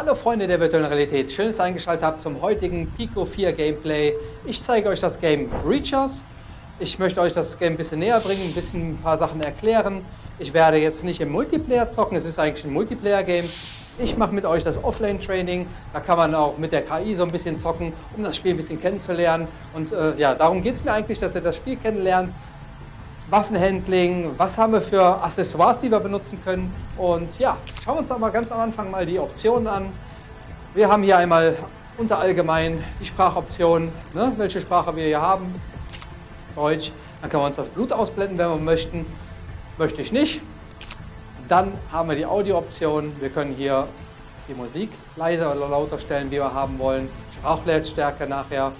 Hallo Freunde der virtuellen Realität, schön, dass ihr eingeschaltet habt zum heutigen Pico 4 Gameplay. Ich zeige euch das Game Reachers. Ich möchte euch das Game ein bisschen näher bringen, ein bisschen ein paar Sachen erklären. Ich werde jetzt nicht im Multiplayer zocken, es ist eigentlich ein Multiplayer-Game. Ich mache mit euch das Offline-Training, da kann man auch mit der KI so ein bisschen zocken, um das Spiel ein bisschen kennenzulernen. Und äh, ja, darum geht es mir eigentlich, dass ihr das Spiel kennenlernt. Waffenhandling, was haben wir für Accessoires, die wir benutzen können. Und ja, schauen wir uns aber ganz am Anfang mal die Optionen an. Wir haben hier einmal unter allgemein die Sprachoption, ne, welche Sprache wir hier haben. Deutsch. Dann können wir uns das Blut ausblenden, wenn wir möchten. Möchte ich nicht. Dann haben wir die Audio-Option. Wir können hier die Musik leiser oder lauter stellen, wie wir haben wollen. Sprachlautstärke nachher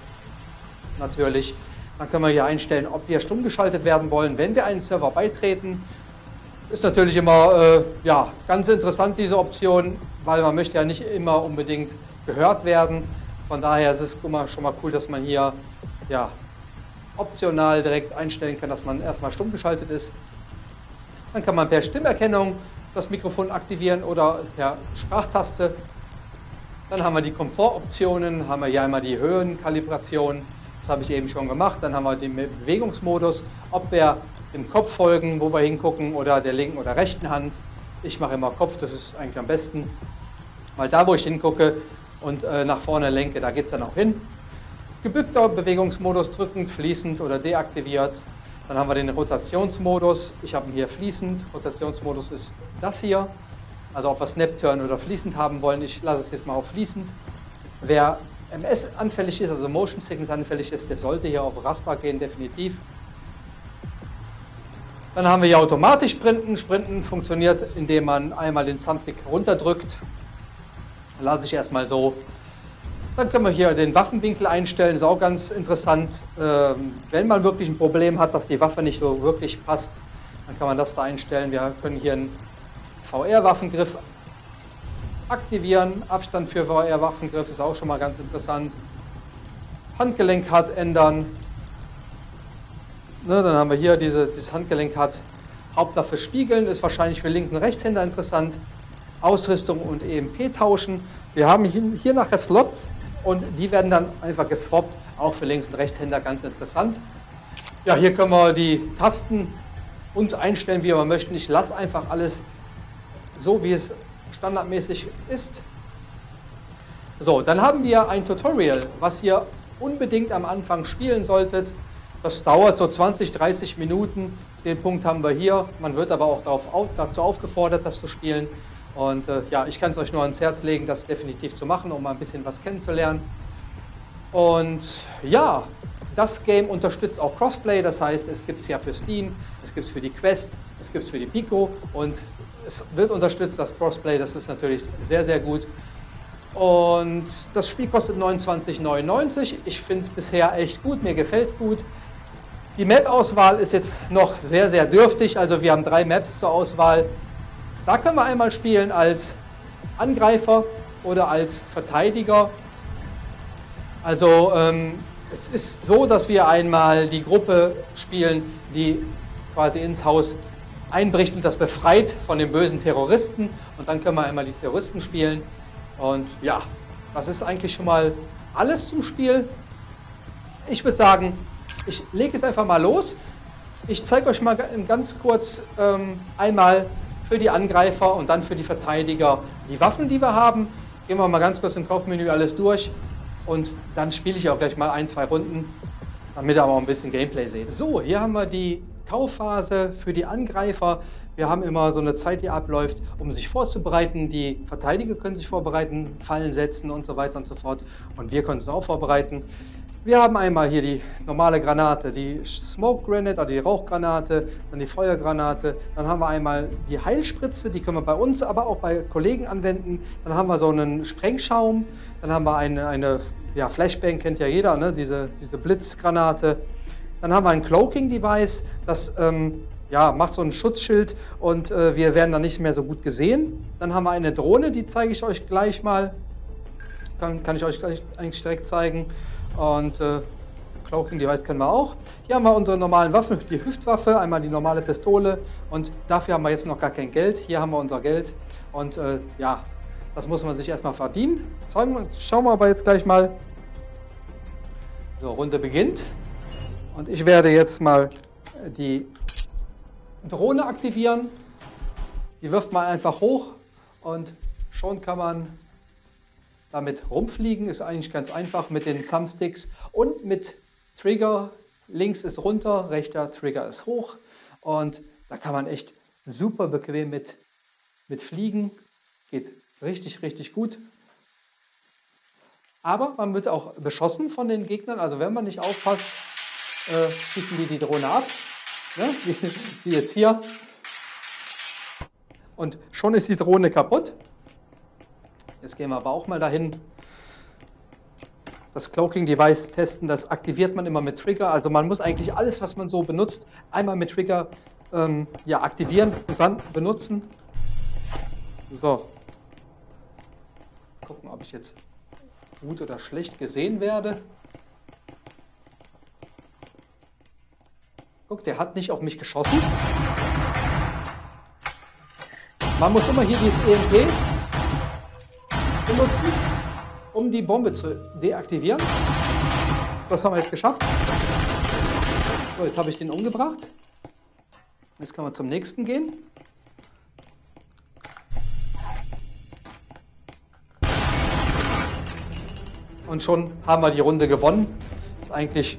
natürlich. Dann können wir hier einstellen, ob wir stumm geschaltet werden wollen, wenn wir einen Server beitreten. Ist natürlich immer äh, ja, ganz interessant, diese Option, weil man möchte ja nicht immer unbedingt gehört werden. Von daher ist es immer schon mal cool, dass man hier ja, optional direkt einstellen kann, dass man erstmal stumm geschaltet ist. Dann kann man per Stimmerkennung das Mikrofon aktivieren oder per Sprachtaste. Dann haben wir die Komfortoptionen, haben wir hier einmal die Höhenkalibration, habe ich eben schon gemacht. Dann haben wir den Bewegungsmodus, ob wir dem Kopf folgen, wo wir hingucken oder der linken oder rechten Hand. Ich mache immer Kopf, das ist eigentlich am besten, weil da, wo ich hingucke und äh, nach vorne lenke, da geht es dann auch hin. Gebückter Bewegungsmodus drückend, fließend oder deaktiviert. Dann haben wir den Rotationsmodus. Ich habe ihn hier fließend. Rotationsmodus ist das hier. Also ob wir Snap-Turn oder fließend haben wollen. Ich lasse es jetzt mal auf fließend. Wer MS anfällig ist, also Motion Sickness anfällig ist, der sollte hier auf Raster gehen, definitiv. Dann haben wir hier automatisch Sprinten. Sprinten funktioniert, indem man einmal den Thumbstick runterdrückt. Lasse ich erstmal so dann können wir hier den Waffenwinkel einstellen, ist auch ganz interessant. Ähm, wenn man wirklich ein Problem hat, dass die Waffe nicht so wirklich passt, dann kann man das da einstellen. Wir können hier einen VR-Waffengriff aktivieren. Abstand für VR-Waffengriff ist auch schon mal ganz interessant. Handgelenkhard ändern. Ne, dann haben wir hier diese, dieses Handgelenkhard. Hauptwaffe spiegeln ist wahrscheinlich für Links- und Rechtshänder interessant. Ausrüstung und EMP tauschen. Wir haben hier, hier nachher Slots und die werden dann einfach geswappt, auch für Links- und Rechtshänder ganz interessant. Ja, hier können wir die Tasten uns einstellen, wie wir möchten. Ich lasse einfach alles so, wie es standardmäßig ist. So, dann haben wir ein Tutorial, was ihr unbedingt am Anfang spielen solltet. Das dauert so 20, 30 Minuten. Den Punkt haben wir hier. Man wird aber auch darauf, dazu aufgefordert, das zu spielen. Und äh, ja, ich kann es euch nur ans Herz legen, das definitiv zu machen, um mal ein bisschen was kennenzulernen. Und ja, das Game unterstützt auch Crossplay, das heißt, es gibt es ja für Steam, es gibt es für die Quest, es gibt es für die Pico und es wird unterstützt, das Crossplay, das ist natürlich sehr, sehr gut. Und das Spiel kostet 29,99. Ich finde es bisher echt gut, mir gefällt es gut. Die Map-Auswahl ist jetzt noch sehr, sehr dürftig, also wir haben drei Maps zur Auswahl. Da können wir einmal spielen als Angreifer oder als Verteidiger. Also ähm, es ist so, dass wir einmal die Gruppe spielen, die quasi ins Haus einbricht und das befreit von den bösen Terroristen. Und dann können wir einmal die Terroristen spielen. Und ja, das ist eigentlich schon mal alles zum Spiel. Ich würde sagen, ich lege es einfach mal los. Ich zeige euch mal ganz kurz ähm, einmal für die Angreifer und dann für die Verteidiger die Waffen, die wir haben. Gehen wir mal ganz kurz im Kaufmenü alles durch und dann spiele ich auch gleich mal ein, zwei Runden, damit ihr auch ein bisschen Gameplay seht. So, hier haben wir die Kaufphase für die Angreifer. Wir haben immer so eine Zeit, die abläuft, um sich vorzubereiten. Die Verteidiger können sich vorbereiten, Fallen setzen und so weiter und so fort. Und wir können uns auch vorbereiten. Wir haben einmal hier die normale Granate, die Smoke Granate oder die Rauchgranate, dann die Feuergranate. Dann haben wir einmal die Heilspritze, die können wir bei uns, aber auch bei Kollegen anwenden. Dann haben wir so einen Sprengschaum. Dann haben wir eine, eine ja, Flashbang, kennt ja jeder, ne? diese, diese Blitzgranate. Dann haben wir ein Cloaking Device, das ähm, ja, macht so ein Schutzschild und äh, wir werden dann nicht mehr so gut gesehen. Dann haben wir eine Drohne, die zeige ich euch gleich mal. Kann, kann ich euch gleich eigentlich direkt zeigen. Und äh, Cloaking Device können wir auch. Hier haben wir unsere normalen Waffen, die Hüftwaffe, einmal die normale Pistole und dafür haben wir jetzt noch gar kein Geld. Hier haben wir unser Geld und äh, ja, Das muss man sich erstmal verdienen. Schauen wir aber jetzt gleich mal. So, Runde beginnt. Und ich werde jetzt mal die Drohne aktivieren. Die wirft man einfach hoch und schon kann man damit rumfliegen. Ist eigentlich ganz einfach mit den Thumbsticks und mit Trigger. Links ist runter, rechter Trigger ist hoch. Und da kann man echt super bequem mit, mit fliegen. Geht richtig, richtig gut. Aber man wird auch beschossen von den Gegnern. Also wenn man nicht aufpasst, äh, schießen die die Drohne ab. Ne? Wie, wie jetzt hier. Und schon ist die Drohne kaputt. Jetzt gehen wir aber auch mal dahin. Das Cloaking Device testen, das aktiviert man immer mit Trigger. Also man muss eigentlich alles, was man so benutzt, einmal mit Trigger ähm, ja, aktivieren und dann benutzen. So. Gucken, ob ich jetzt gut oder schlecht gesehen werde. Guck, der hat nicht auf mich geschossen. Man muss immer hier dieses EMP benutzen, um die Bombe zu deaktivieren. Das haben wir jetzt geschafft. So, jetzt habe ich den umgebracht. Jetzt kann man zum nächsten gehen. Und schon haben wir die Runde gewonnen. Ist eigentlich,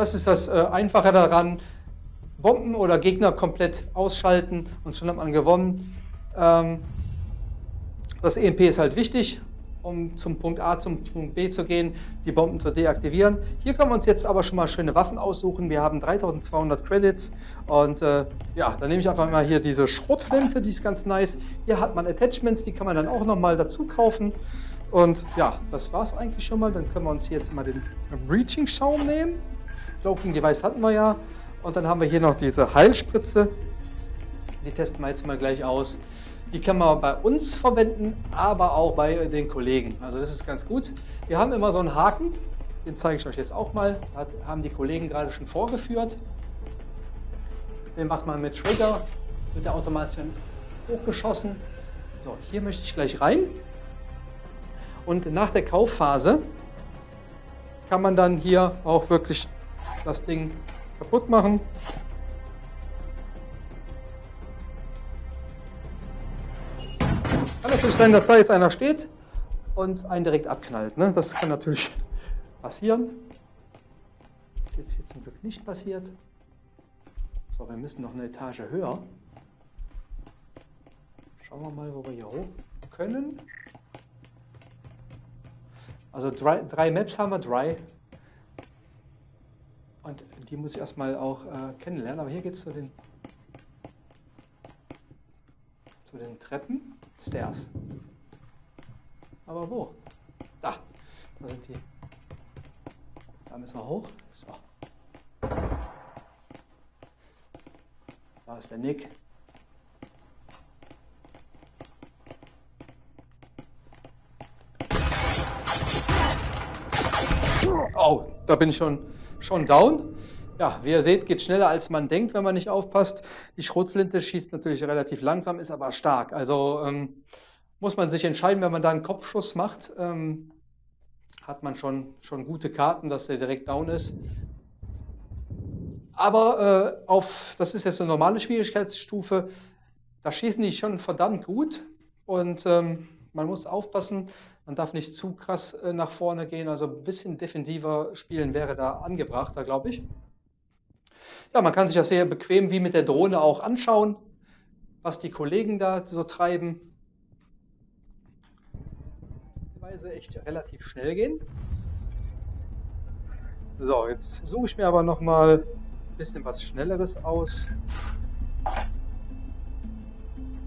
das ist das äh, Einfache daran. Bomben oder Gegner komplett ausschalten und schon hat man gewonnen. Ähm, das EMP ist halt wichtig, um zum Punkt A zum Punkt B zu gehen, die Bomben zu deaktivieren. Hier können wir uns jetzt aber schon mal schöne Waffen aussuchen. Wir haben 3200 Credits und äh, ja, dann nehme ich einfach mal hier diese Schrotflinte, die ist ganz nice. Hier hat man Attachments, die kann man dann auch nochmal dazu kaufen. Und ja, das war es eigentlich schon mal. Dann können wir uns hier jetzt mal den Breaching Schaum nehmen. Cloaking Device hatten wir ja. Und dann haben wir hier noch diese Heilspritze. Die testen wir jetzt mal gleich aus. Die kann man bei uns verwenden, aber auch bei den Kollegen. Also das ist ganz gut. Wir haben immer so einen Haken, den zeige ich euch jetzt auch mal. Das haben die Kollegen gerade schon vorgeführt. Den macht man mit Trigger, wird der automatisch hochgeschossen. So, hier möchte ich gleich rein. Und nach der Kaufphase kann man dann hier auch wirklich das Ding kaputt machen. Kann natürlich sein, dass da jetzt einer steht und einen direkt abknallt. Ne? Das kann natürlich passieren. Das ist jetzt hier zum Glück nicht passiert. So, wir müssen noch eine Etage höher. Schauen wir mal, wo wir hier hoch können. Also drei, drei Maps haben wir, drei. Die muss ich erstmal auch äh, kennenlernen. Aber hier geht es zu den, zu den Treppen. Stairs. Aber wo? Da. Da sind die. Da müssen wir hoch. So. Da ist der Nick. Oh, da bin ich schon, schon down. Ja, wie ihr seht, geht schneller als man denkt, wenn man nicht aufpasst. Die Schrotflinte schießt natürlich relativ langsam, ist aber stark. Also ähm, muss man sich entscheiden, wenn man da einen Kopfschuss macht, ähm, hat man schon, schon gute Karten, dass der direkt down ist. Aber äh, auf, das ist jetzt eine normale Schwierigkeitsstufe, da schießen die schon verdammt gut und ähm, man muss aufpassen, man darf nicht zu krass äh, nach vorne gehen, also ein bisschen defensiver spielen wäre da angebrachter, glaube ich. Ja, man kann sich das sehr bequem wie mit der Drohne auch anschauen, was die Kollegen da so treiben. Weise echt relativ schnell gehen. So, jetzt suche ich mir aber noch mal ein bisschen was Schnelleres aus.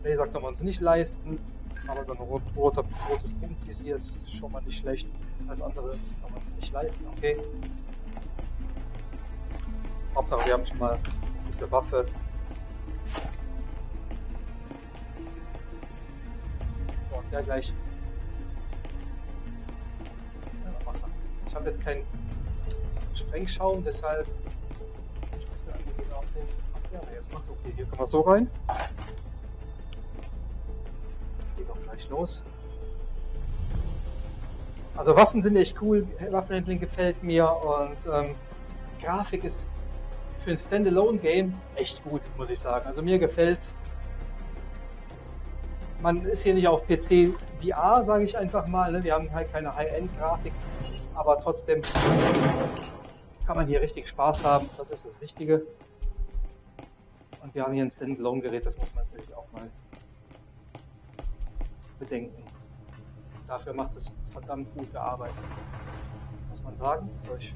Laser kann man uns nicht leisten, aber so ein rot, roter, rotes Punktvisier ist schon mal nicht schlecht. Als andere kann man es nicht leisten, okay. Hauptsache wir haben schon mal eine Waffe. So, und der gleich. Ich habe jetzt keinen Sprengschaum, deshalb ich weiß ja genau, was der jetzt macht. Okay, hier können wir so rein. Geht doch gleich los. Also Waffen sind echt cool, Waffenhandling gefällt mir und ähm, Grafik ist für ein Standalone-Game echt gut, muss ich sagen. Also mir gefällt's. Man ist hier nicht auf PC VR, sage ich einfach mal. Ne? Wir haben halt keine High-End-Grafik, aber trotzdem kann man hier richtig Spaß haben. Das ist das Wichtige. Und wir haben hier ein Standalone-Gerät, das muss man natürlich auch mal bedenken. Dafür macht es verdammt gute Arbeit, muss man sagen. So, ich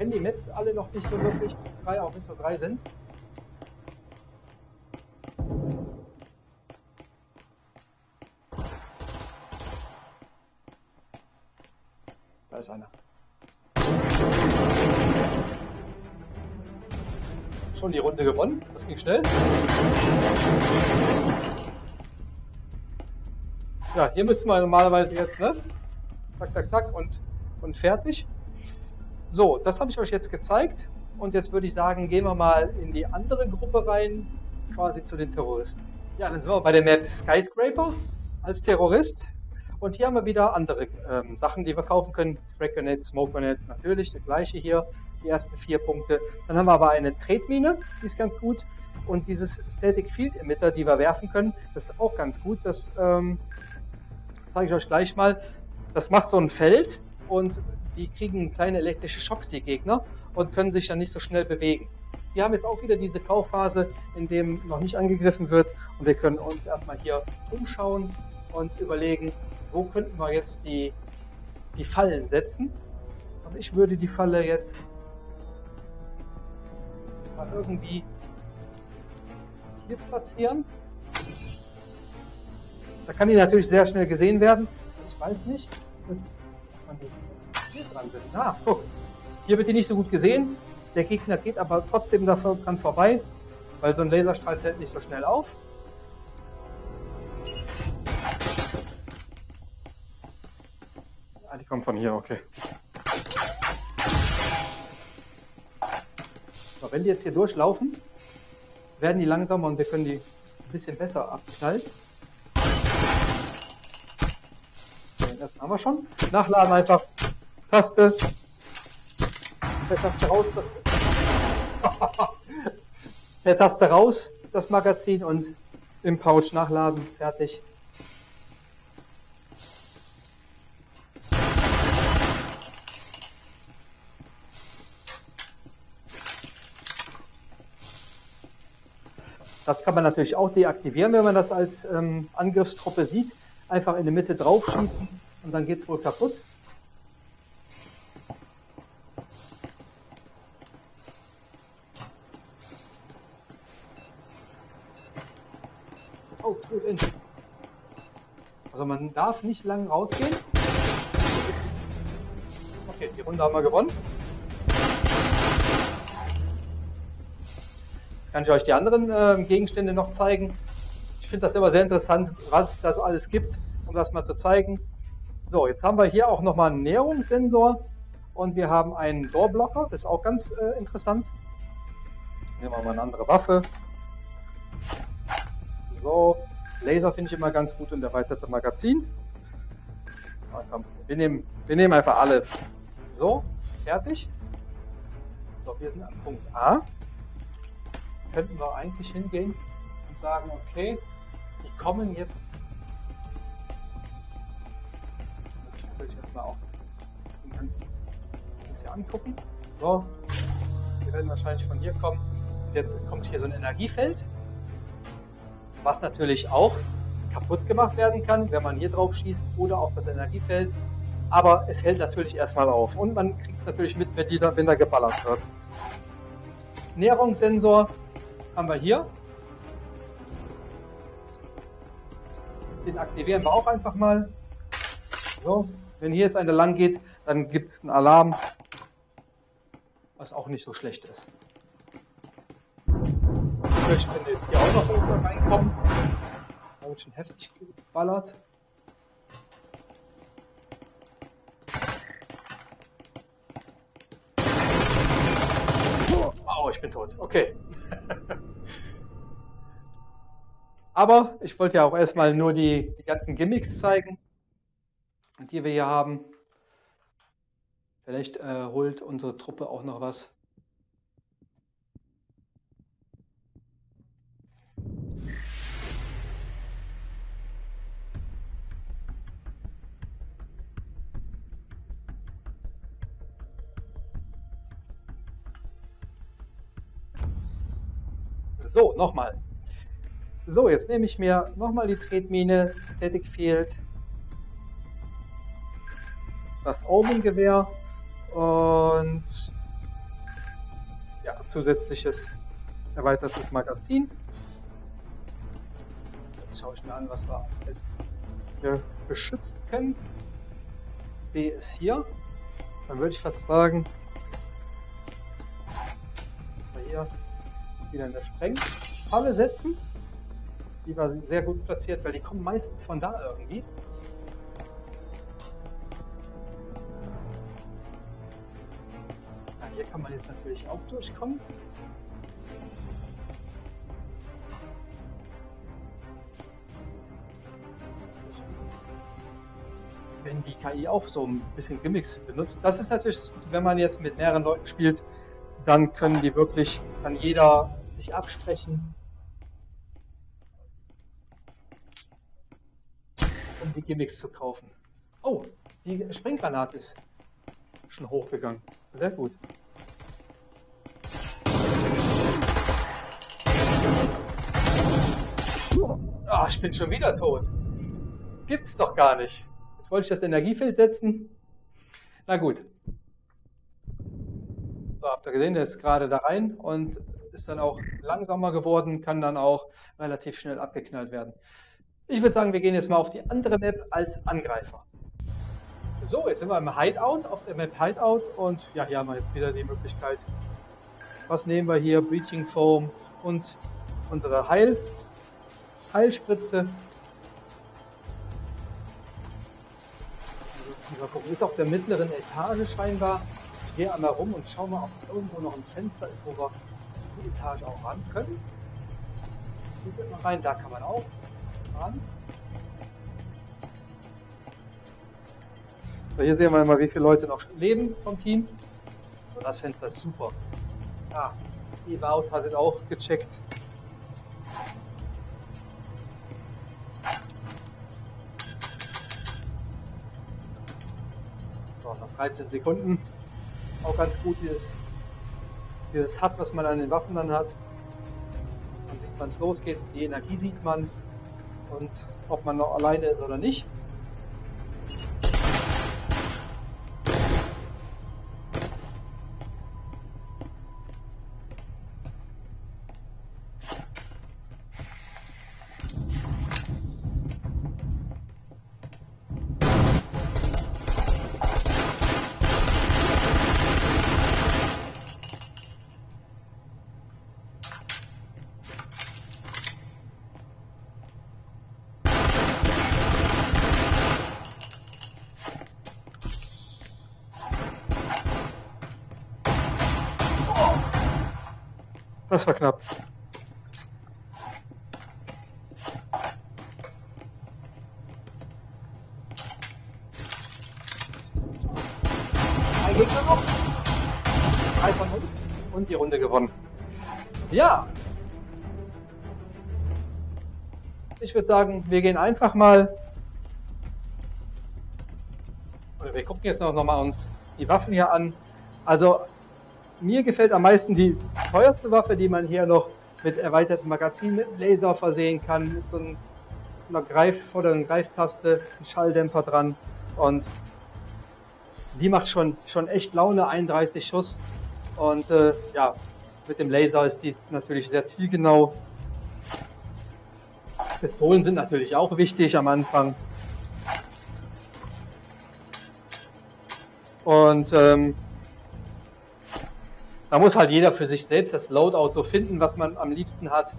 kenne die Maps alle noch nicht so wirklich, drei, auch wenn es nur drei sind. Da ist einer. Schon die Runde gewonnen, das ging schnell. Ja, hier müssen wir normalerweise jetzt, ne? Tak, tak, tak und, und fertig. So, das habe ich euch jetzt gezeigt. Und jetzt würde ich sagen, gehen wir mal in die andere Gruppe rein, quasi zu den Terroristen. Ja, dann sind wir bei der Map Skyscraper als Terrorist. Und hier haben wir wieder andere ähm, Sachen, die wir kaufen können. Fragnet, Smokernet, natürlich, der gleiche hier, die ersten vier Punkte. Dann haben wir aber eine Tretmine, die ist ganz gut. Und dieses Static Field Emitter, die wir werfen können, das ist auch ganz gut. Das ähm, zeige ich euch gleich mal. Das macht so ein Feld und die kriegen kleine elektrische Schocks, die Gegner, und können sich dann nicht so schnell bewegen. Wir haben jetzt auch wieder diese Kaufphase, in dem noch nicht angegriffen wird und wir können uns erstmal hier umschauen und überlegen, wo könnten wir jetzt die, die Fallen setzen. Und ich würde die Falle jetzt mal irgendwie hier platzieren. Da kann die natürlich sehr schnell gesehen werden. Ich weiß nicht, dass man die dran sind. Ah, guck. Hier wird die nicht so gut gesehen. Der Gegner geht aber trotzdem dran vorbei, weil so ein Laserstrahl fällt nicht so schnell auf. Ah, die kommen von hier, okay. So, wenn die jetzt hier durchlaufen, werden die langsamer und wir können die ein bisschen besser abknallen. Das haben wir schon. Nachladen einfach. Taste. Der Taste raus. Das der Taste raus, das Magazin und im Pouch nachladen. Fertig. Das kann man natürlich auch deaktivieren, wenn man das als ähm, Angriffstruppe sieht. Einfach in die Mitte drauf schießen und dann geht es wohl kaputt. Oh, gut in. Also man darf nicht lang rausgehen. Okay, die Runde haben wir gewonnen. Jetzt kann ich euch die anderen äh, Gegenstände noch zeigen. Ich finde das immer sehr interessant, was es da so alles gibt, um das mal zu zeigen. So, jetzt haben wir hier auch nochmal einen Näherungssensor und wir haben einen Doorblocker, das ist auch ganz äh, interessant. Nehmen wir mal eine andere Waffe. So, Laser finde ich immer ganz gut und erweiterte Magazin. Na, komm, wir, nehmen, wir nehmen einfach alles. So, fertig. So, wir sind an Punkt A. Jetzt könnten wir eigentlich hingehen und sagen, okay, die kommen jetzt natürlich erstmal auch den ganzen Dings hier angucken. So, die werden wahrscheinlich von hier kommen. Jetzt kommt hier so ein Energiefeld, was natürlich auch kaputt gemacht werden kann, wenn man hier drauf schießt oder auf das Energiefeld. Aber es hält natürlich erstmal auf und man kriegt natürlich mit, wenn, die da, wenn da geballert wird. Näherungssensor haben wir hier. Den aktivieren wir auch einfach mal. So, wenn hier jetzt eine lang geht, dann gibt es einen Alarm, was auch nicht so schlecht ist. Ich könnte jetzt hier auch noch oben reinkommen. Da wird schon heftig geballert. Oh, ich bin tot. Okay. Aber ich wollte ja auch erstmal nur die, die ganzen Gimmicks zeigen, die wir hier haben. Vielleicht äh, holt unsere Truppe auch noch was. So, nochmal. So, jetzt nehme ich mir nochmal die Tretmine, Static Field, das Omen-Gewehr und ja, zusätzliches erweitertes Magazin. Jetzt schaue ich mir an, was wir besten hier beschützen können. B ist hier. Dann würde ich fast sagen, dass wir hier wieder eine Sprengfalle setzen. Die war sehr gut platziert, weil die kommen meistens von da irgendwie. Ja, hier kann man jetzt natürlich auch durchkommen. wenn die KI auch so ein bisschen Gimmicks benutzt. Das ist natürlich, wenn man jetzt mit mehreren Leuten spielt, dann können die wirklich, kann jeder sich absprechen, um die Gimmicks zu kaufen. Oh, die Sprenggranate ist schon hochgegangen. Sehr gut. Ah, ich bin schon wieder tot. Gibt's doch gar nicht. Jetzt wollte ich das Energiefeld setzen. Na gut. So, habt ihr gesehen, der ist gerade da rein und ist dann auch langsamer geworden, kann dann auch relativ schnell abgeknallt werden. Ich würde sagen, wir gehen jetzt mal auf die andere Map als Angreifer. So, jetzt sind wir im Hideout, auf der Map Hideout und ja, hier haben wir jetzt wieder die Möglichkeit. Was nehmen wir hier? Breaching Foam und unsere Heil Heilspritze. Ist auf der mittleren Etage scheinbar. Ich gehe einmal rum und schau mal, ob irgendwo noch ein Fenster ist, wo wir die Etage auch ran können. Hier mal rein, da kann man auch ran. So, hier sehen wir mal, wie viele Leute noch leben vom Team. Und das Fenster ist super. Ah, die Baut hat es auch gecheckt. So, nach 13 Sekunden. Auch ganz gut dieses dieses hat, was man an den Waffen dann hat. Man sieht, wann es losgeht, die Energie sieht man und ob man noch alleine ist oder nicht. Das war knapp. Ein Gegner noch. Drei von uns und die Runde gewonnen. Ja. Ich würde sagen, wir gehen einfach mal. Oder wir gucken jetzt noch mal uns die Waffen hier an. Also mir gefällt am meisten die teuerste Waffe, die man hier noch mit erweitertem Magazin, mit Laser versehen kann, mit so einer Greif vorderen Greiftaste, ein Schalldämpfer dran und die macht schon, schon echt Laune, 31 Schuss und äh, ja, mit dem Laser ist die natürlich sehr zielgenau. Pistolen sind natürlich auch wichtig am Anfang. Und ähm, da muss halt jeder für sich selbst das Loadout so finden, was man am liebsten hat.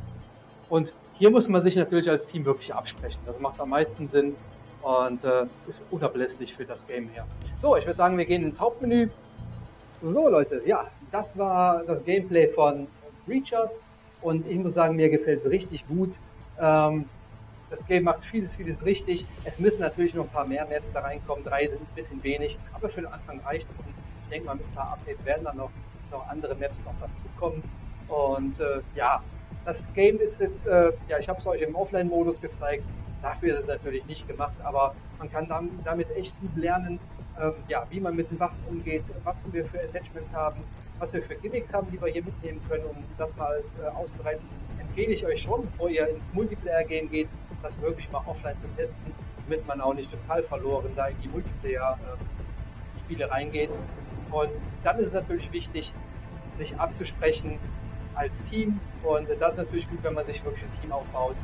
Und hier muss man sich natürlich als Team wirklich absprechen. Das macht am meisten Sinn und äh, ist unablässlich für das Game her. So, ich würde sagen, wir gehen ins Hauptmenü. So Leute, ja, das war das Gameplay von Breachers und ich muss sagen, mir gefällt es richtig gut. Ähm, das Game macht vieles, vieles richtig. Es müssen natürlich noch ein paar mehr Maps da reinkommen. Drei sind ein bisschen wenig, aber für den Anfang reicht es. Und ich denke mal, mit ein paar Updates werden dann noch, noch andere Maps noch dazukommen. Und äh, ja, das Game ist jetzt, äh, ja, ich habe es euch im Offline-Modus gezeigt. Dafür ist es natürlich nicht gemacht, aber man kann damit echt gut lernen, ähm, ja, wie man mit den Waffen umgeht, was wir für Attachments haben, was wir für Gimmicks haben, die wir hier mitnehmen können, um das mal alles äh, auszureizen. Empfehle ich euch schon, bevor ihr ins Multiplayer-Game geht, das wirklich mal offline zu testen, damit man auch nicht total verloren da in die Multiplayer-Spiele reingeht. Und dann ist es natürlich wichtig, sich abzusprechen als Team. Und das ist natürlich gut, wenn man sich wirklich ein Team aufbaut,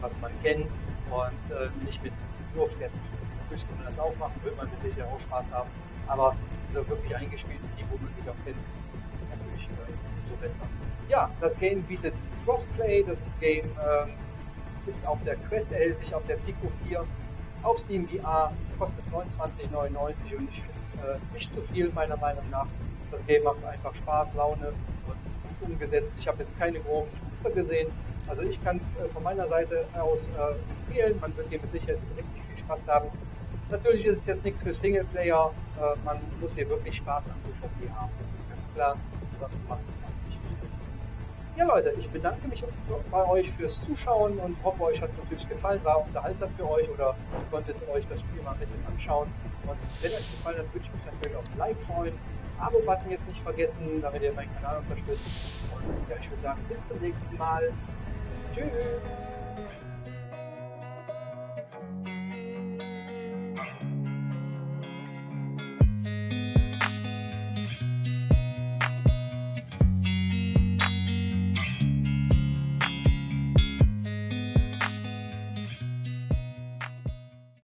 was man kennt und äh, nicht mit nur Fremden. Natürlich kann man das auch machen, will man mit sicher auch Spaß haben. Aber so wirklich eingespielte Team, wo man sich auch kennt, ist natürlich äh, so besser. Ja, das Game bietet Crossplay, das Game ähm, ist auf der Quest erhältlich, auf der Pico 4, auf Steam VR, kostet 29,99 und ich finde es äh, nicht zu viel meiner Meinung nach. Das Game macht einfach Spaß, Laune und ist gut umgesetzt. Ich habe jetzt keine groben Spitzer gesehen, also ich kann es äh, von meiner Seite aus äh, empfehlen. Man wird hier mit Sicherheit richtig viel Spaß haben. Natürlich ist es jetzt nichts für Singleplayer. Äh, man muss hier wirklich Spaß am UVP haben. Das ist ganz klar. Sonst macht es ganz nicht viel Sinn. Ja Leute, ich bedanke mich bei euch fürs Zuschauen und hoffe, euch hat es natürlich gefallen, war unterhaltsam für euch oder konntet euch das Spiel mal ein bisschen anschauen. Und wenn euch gefallen hat, würde ich mich natürlich auf ein Like freuen. Abo-Button jetzt nicht vergessen, damit ihr meinen Kanal unterstützt. Und ja, ich würde sagen, bis zum nächsten Mal. Tschüss.